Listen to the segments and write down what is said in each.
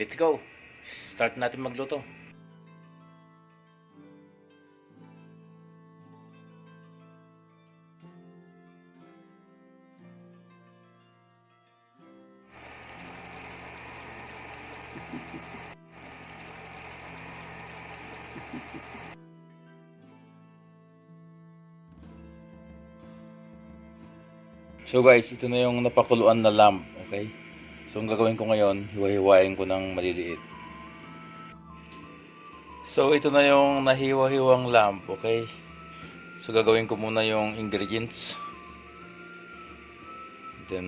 Let's go. Start natin magluto. So guys, ito na yung napakuluan na lamp, okay? So ang gagawin ko ngayon, hiwa-hiwain ko ng maliliit. So ito na yung nahiwa-hiwang lamp, okay? So gagawin ko muna yung ingredients. Then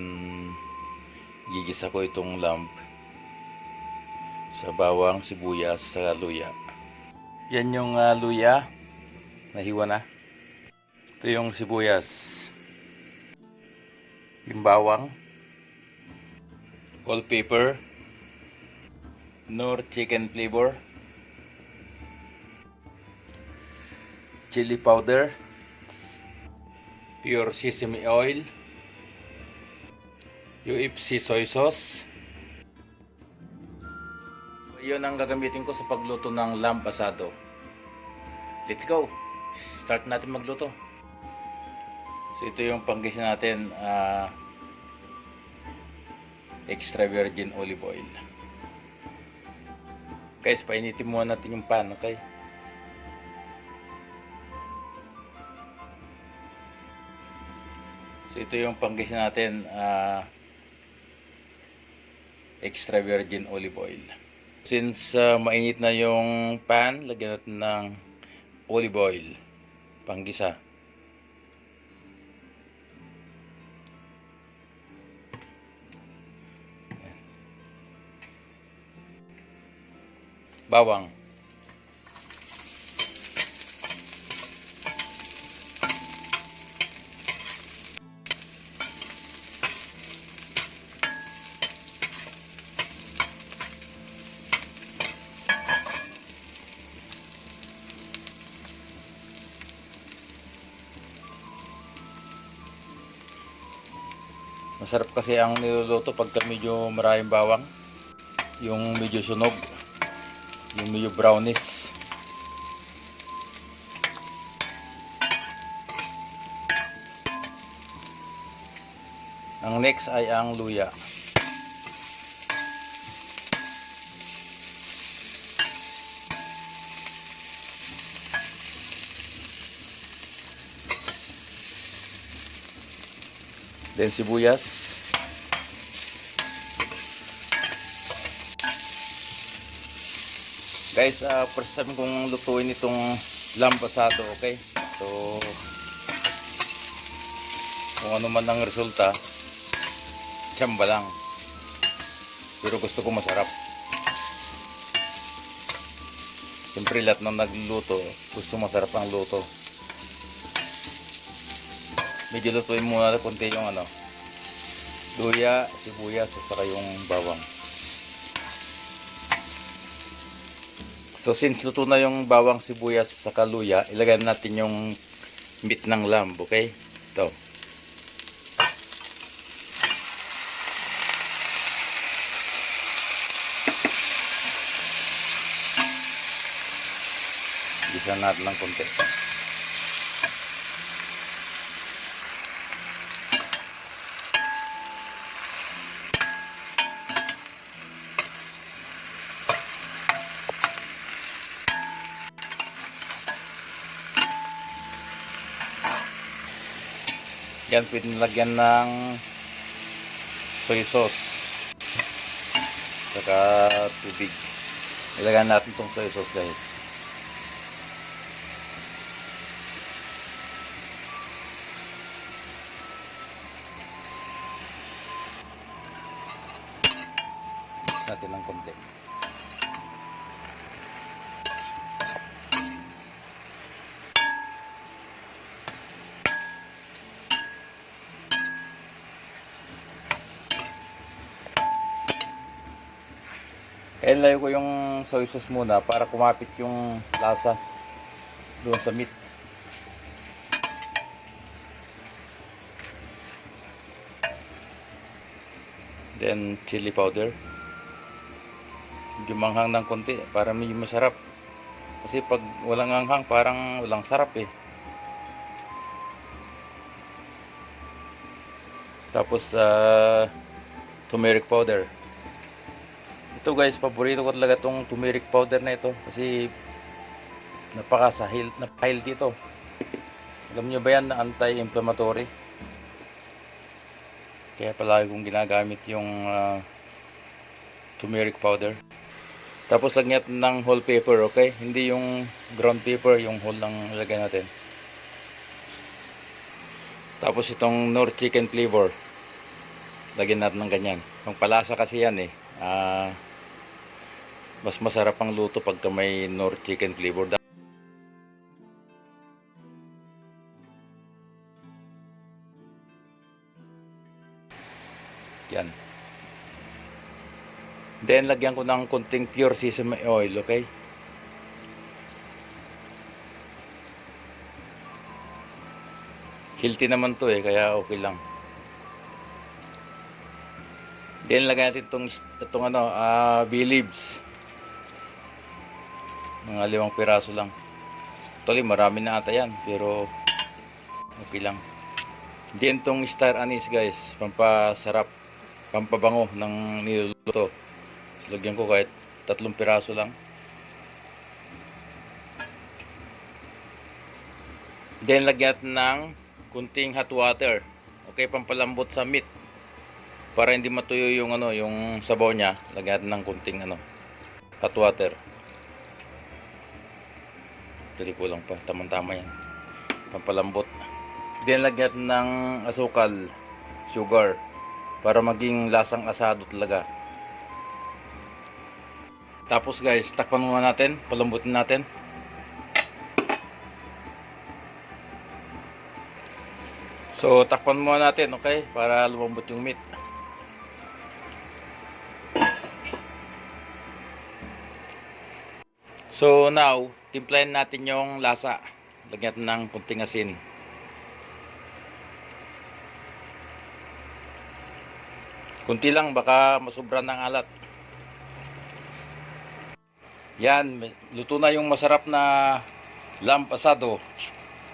gigisa ko itong lamp sa bawang, sibuyas, sa luya. Yan yung ah, luya. Nahiwa na. Ito yung sibuyas. Yung bawang. Whole pepper. Nor chicken flavor. Chili powder. Pure sesame oil. UFC soy sauce. Yun ang gagamitin ko sa pagluto ng lamb asado. Let's go! Start natin magluto. So ito yung panggisa natin, ah, extra virgin olive oil. Guys, painitin muna natin yung pan, okay? So ito yung panggisa natin, ah, extra virgin olive oil. Since ah, mainit na yung pan, lagyan natin ng olive oil, panggisa. Bawang. Masarap kasi ang niluluto pagka medyo maraming bawang. Yung medyo sunog. Yung medyo brownish. Ang next ay ang luya. Then sibuyas. Guys, ah, first time kong lutuin itong lamb asado, okay? So, kung ano man ang resulta, tsamba lang. Pero gusto ko masarap. Siyempre, lahat ng nagluluto, gusto masarap ang luto. Medyo lutuin muna konti yung ano, luya, sibuyas, saka yung bawang. So since luto na yung bawang sibuyas sa kaluya, ilagay natin yung meat ng lamb, okay? Ito. Gisa natin ng konti. Yan, pwede nilagyan ng soy sauce. Saka tubig. Ilagyan natin tong soy sauce guys. Natin ng konti. Kaya nilagay ko yung soy sauce muna para kumapit yung lasa doon sa meat. Then chili powder. medyo manghang ng konti para medyo masarap. Kasi pag walang anghang, parang walang sarap eh. Tapos, ah, turmeric powder. Ito guys, paborito ko talaga itong turmeric powder na ito. Kasi, napaka-sahil, napaka-healthy ito. Alam nyo ba yan na anti-inflammatory? Kaya palagi kong ginagamit yung ah, turmeric powder. Tapos lagyan ng whole paper, okay? Hindi yung ground paper, yung whole lang ilagay natin. Tapos itong Nor chicken flavor. Lagyan natin ng ganyan. Yung palasa kasi yan eh. Ah, mas masarap ang luto pagka may Nor chicken flavor. Yan. Then, lagyan ko ng konting pure sesame oil, okay? Healthy naman to eh, kaya okay lang. Then, lagyan natin itong, itong ano, ah, bay leaves. Mga limang piraso lang. Actually, marami na ata yan, pero okay lang. Then, itong star anise guys, pampasarap, pampabango ng niluluto. Lagyan ko kahit tatlong piraso lang. Then lagyan ng kunting hot water. Okay, pampalambot sa meat. Para hindi matuyo yung ano, yung sabaw niya, lagyan ng kunting ano, hot water. Dali ko lang pa, tamang-tama yan. Pampalambot. Then lagyan natin ng asukal, sugar, para maging lasang asado talaga. Tapos guys, takpan muna natin, palambutin natin. So, takpan muna natin, okay? Para lumambot yung meat. So, now, timplahin natin yung lasa. Lagyan ng kunting asin. Kunti lang, baka masubra ng alat. Yan, luto na yung masarap na lamb asado.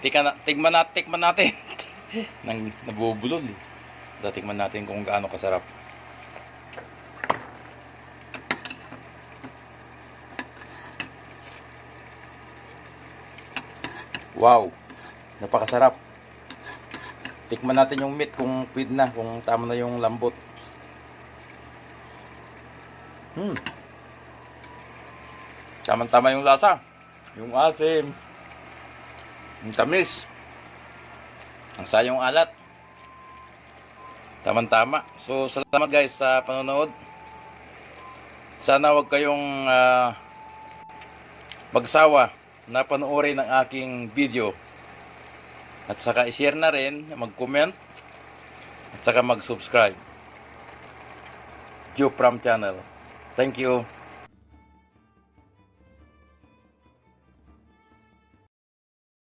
Tika na, tigman natin, tikman natin. Nang nabubulol. eh. Tikman natin kung gaano kasarap. Wow, napakasarap. Tikman natin yung meat kung pwede na, kung tama na yung lambot. Hmm. Tama-tama yung lasa. Yung asim. Yung tamis. Ang sayong alat. Tama-tama. So, salamat guys sa panonood. Sana wag kayong ah, magsawa na panoorin ang aking video. At saka i-share na rin, mag-comment, at saka mag-subscribe. Joe Pram Channel. Thank you.